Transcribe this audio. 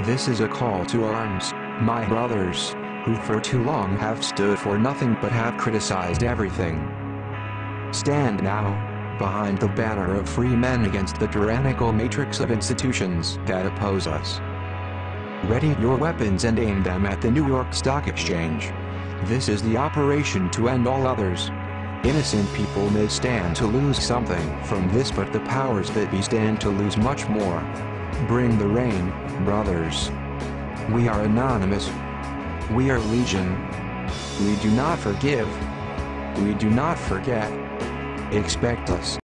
This is a call to arms, my brothers, who for too long have stood for nothing but have criticized everything. Stand now, behind the banner of free men against the tyrannical matrix of institutions that oppose us. Ready your weapons and aim them at the New York Stock Exchange. This is the operation to end all others. Innocent people may stand to lose something from this but the powers that be stand to lose much more. Bring the rain, brothers. We are anonymous. We are legion. We do not forgive. We do not forget. Expect us.